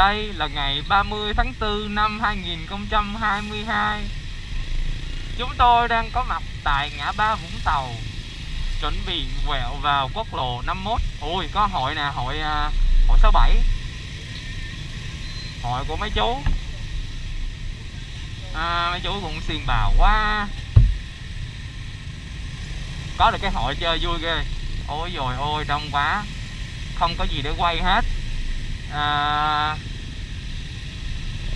Đây là ngày 30 tháng 4 năm 2022 Chúng tôi đang có mặt tại ngã ba Vũng Tàu Chuẩn bị quẹo vào quốc lộ 51 Ui có hội nè, hội à, hội 67 Hội của mấy chú. À, Mấy chú cũng xiên bào quá. Có được cái hội chơi vui ghê. Ôi dồi ôi đông quá. Không có gì để quay hết. À,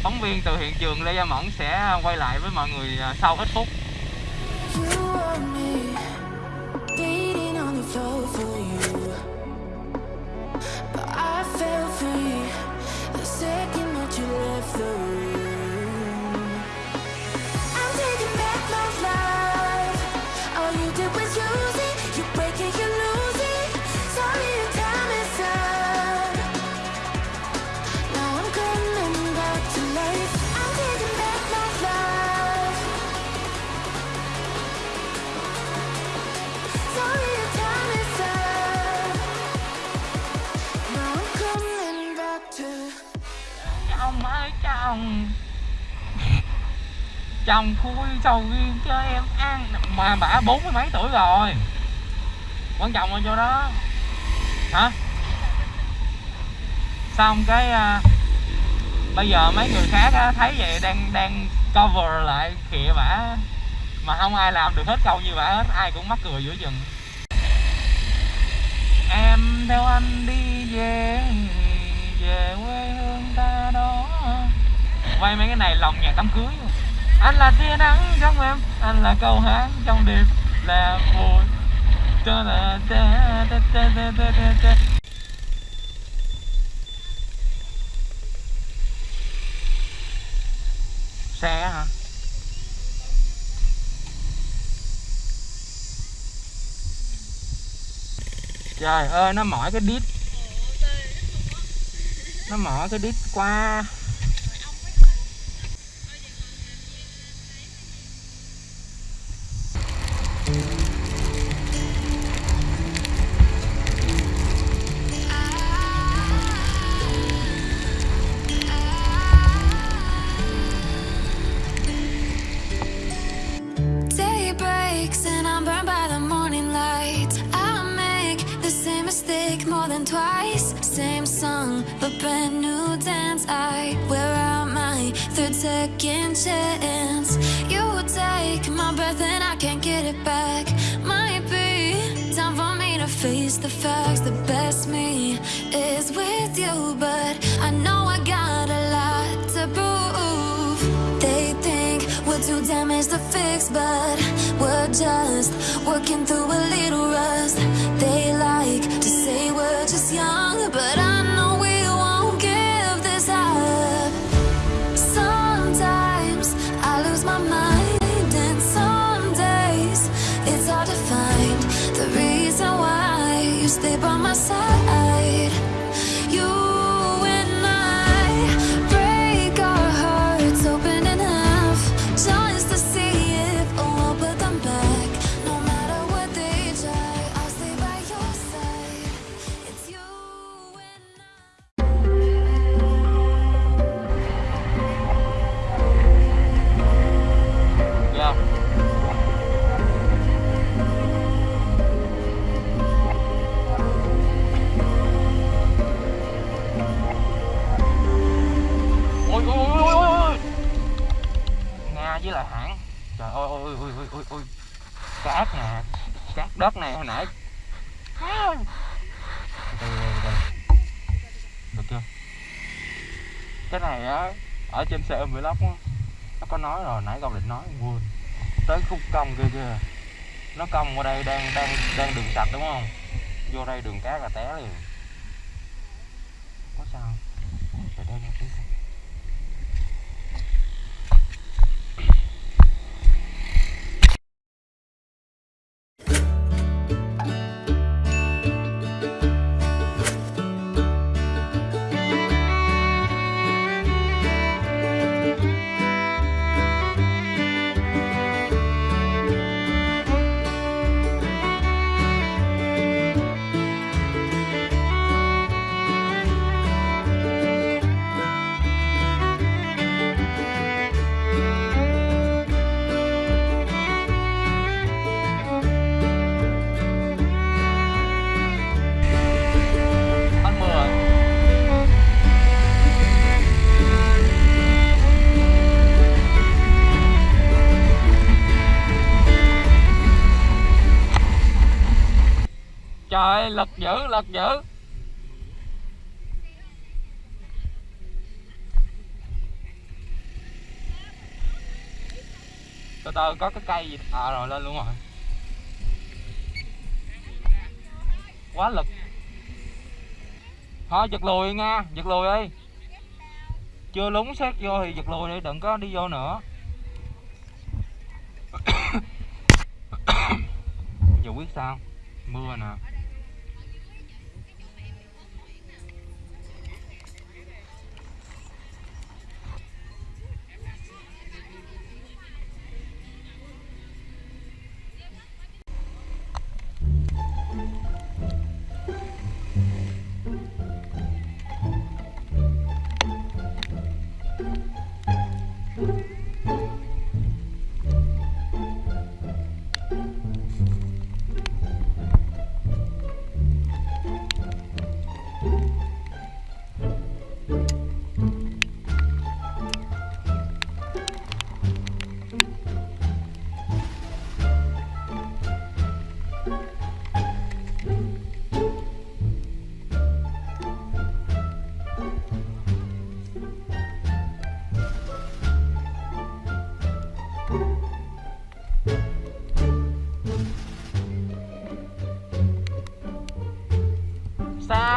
phóng viên từ hiện trường Lê Gia Mẫn sẽ à, quay lại với mọi người à, sau ít phút but I fell free the second that you left the room. Chồng khui sầu riêng cho em ăn. Mà bả bốn mươi mấy tuổi rồi. Quan trọng ở chỗ đó. Hả? Xong cái à, Bây giờ mấy người khác á, thấy vậy đang đang cover lại kìa bả Mà không ai làm được hết câu như bả hết Ai cũng mắc cười giữa chừng. Em theo anh đi về Về quê hương ta đó. Quay mấy cái này lòng nhạc đám cưới. Anh là tia nắng trong em, Anh là câu hát trong đêm Là vui cho là ta ta ta ta ta ta ta. Xe hả? Trời ơi, nó mỏi cái đít. Nó mỏi cái đít qua. Second chance. You take my breath and I can't get it back. Might be time for me to face the facts. The best me is with you, but I know I got a lot to prove. They think we're too damaged to fix, but we're just working through a little rust. They like to say we're just young, but I know side. Ở trên xe vlog á, nó có nói rồi, nãy con định nói, quên. Tới khúc cong kia kìa. Nó cong qua đây, đang đang đang đường sạch đúng không? Vô đây đường cát là té liền. Ơi lật dữ lật dữ từ từ, có cái cây gì? À rồi, lên luôn rồi. Quá lực. Thôi, giật lùi nha, giật lùi đi. Chưa lúng xét vô thì giật lùi đi, đừng có đi vô nữa. Giờ quyết sao? Mưa nè.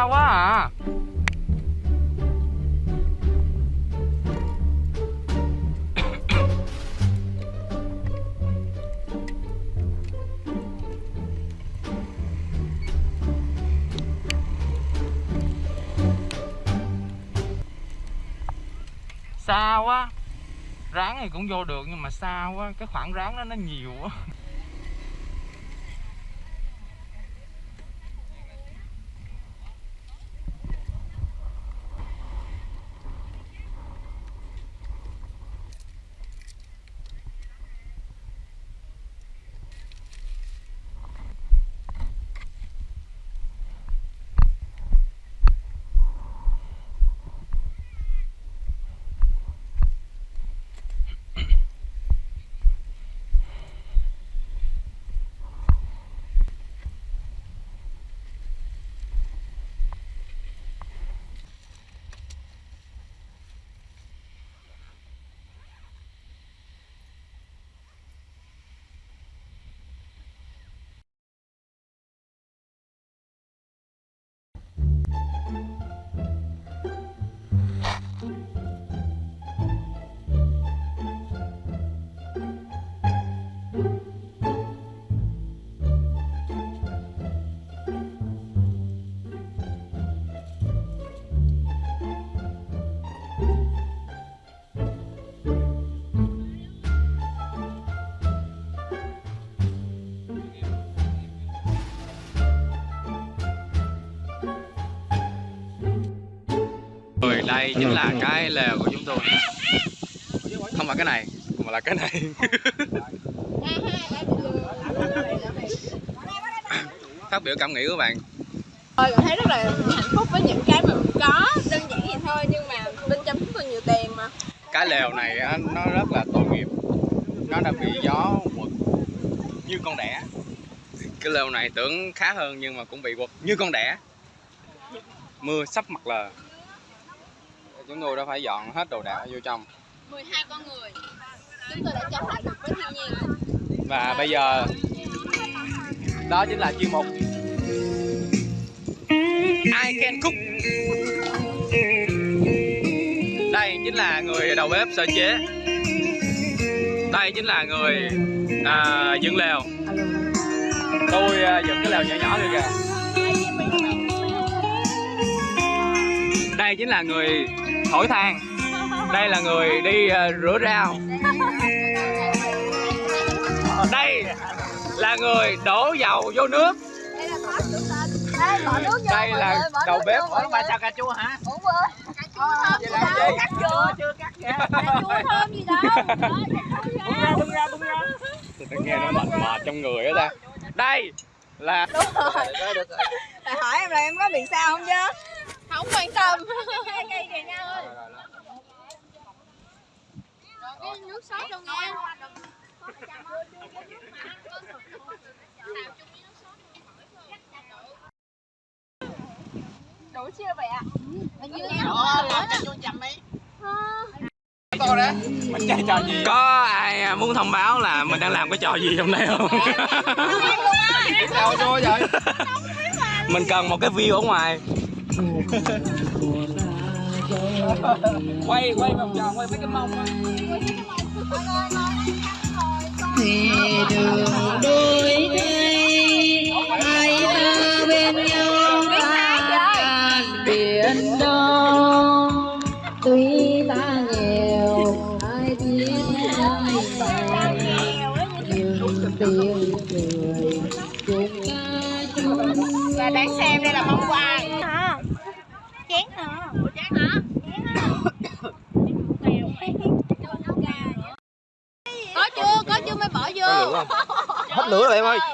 Xa quá à. Xa quá. Ráng thì cũng vô được nhưng mà xa quá. Cái khoảng ráng đó nó nhiều quá. Đây chính là cái lều của chúng tôi. Không phải cái này mà là cái này. Phát biểu cảm nghĩ của bạn. Tôi cảm thấy rất là hạnh phúc với những cái mà mình có Đơn giản vậy thôi nhưng mà bên trong chúng tôi nhiều tiền mà. Cái lều này á, nó rất là tội nghiệp. Nó đã bị gió quật như con đẻ. Cái lều này tưởng khá hơn nhưng mà cũng bị quật như con đẻ. Mưa sắp mặt lờ Chúng tôi đã phải dọn hết đồ đạc vô trong. 12 con người. Chúng tôi đã chống lại được với thiên nhiên. Và bây giờ Đó chính là chuyên mục. I can cook. Đây chính là người đầu bếp sơ chế. Đây chính là người à, dựng lều. Tôi à, dựng cái lều nhỏ nhỏ kia kìa Đây chính là người thổi than. Đây là người đi à, rửa rau. Đây là người đổ dầu vô nước. Đây là đầu bếp vô, ở mọi ba sao cà chua hả? Ủa quên Cà chua Vậy là gì? Cà chua Chưa cắt kìa Cà thơm gì đâu Bung ra, bung ra, bung ra Tôi nghe nó mệt mệt trong người á ta. Đây là Đúng rồi. Thầy hỏi em là em có bị sao không chứ? Không quan tâm. Cây cây kìa nhau ơi Rồi cái nước sốt đâu nha đủ chưa vậy ạ? Mình chơi trò gì có ai muốn thông báo là mình đang làm cái trò gì trong đây không? Sao vô vậy mình cần một cái view ở ngoài quay quay vòng tròn quay mấy cái mông á. Thì đường đôi đây hết lửa rồi em ơi.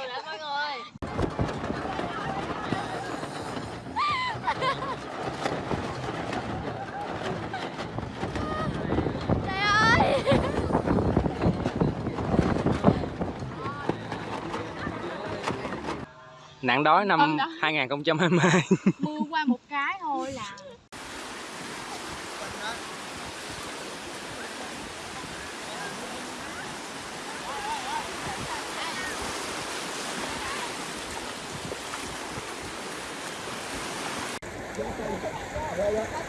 Nạn đói năm Ôm đó. 2022 mưa qua một cái thôi là nó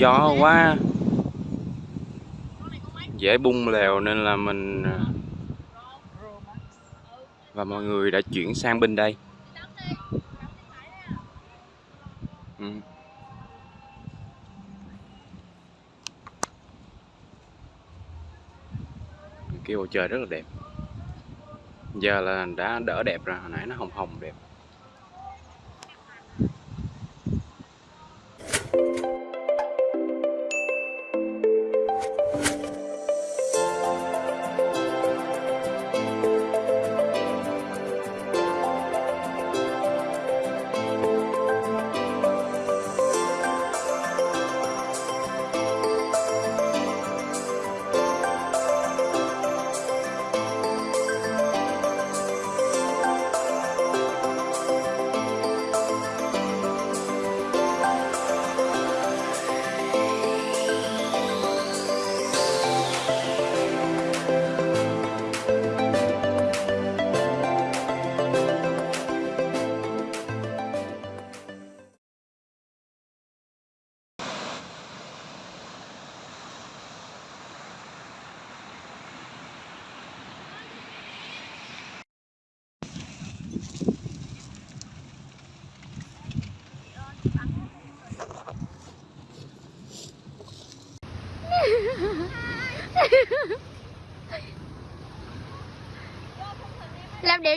gió quá. Dễ bung lèo nên là mình à, và mọi người đã chuyển sang bên đây. Ừ. kia bầu trời rất là đẹp. Giờ là đã đỡ đẹp rồi, hồi nãy nó hồng hồng đẹp.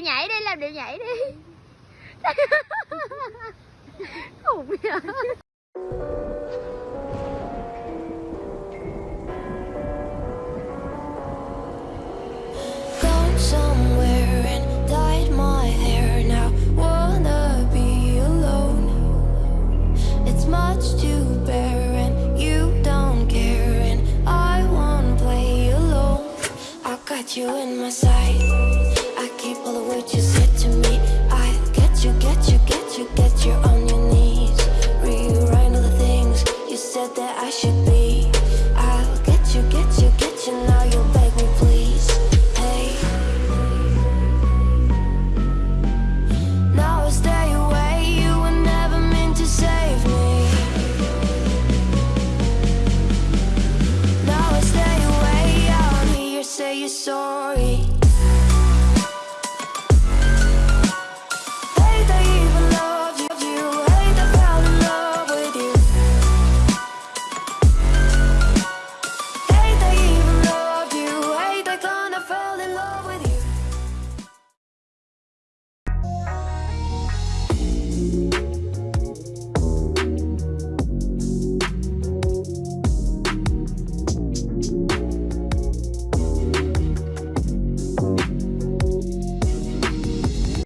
Nhảy đi làm điệu nhảy đi. Khùng vậy Gone somewhere and dyed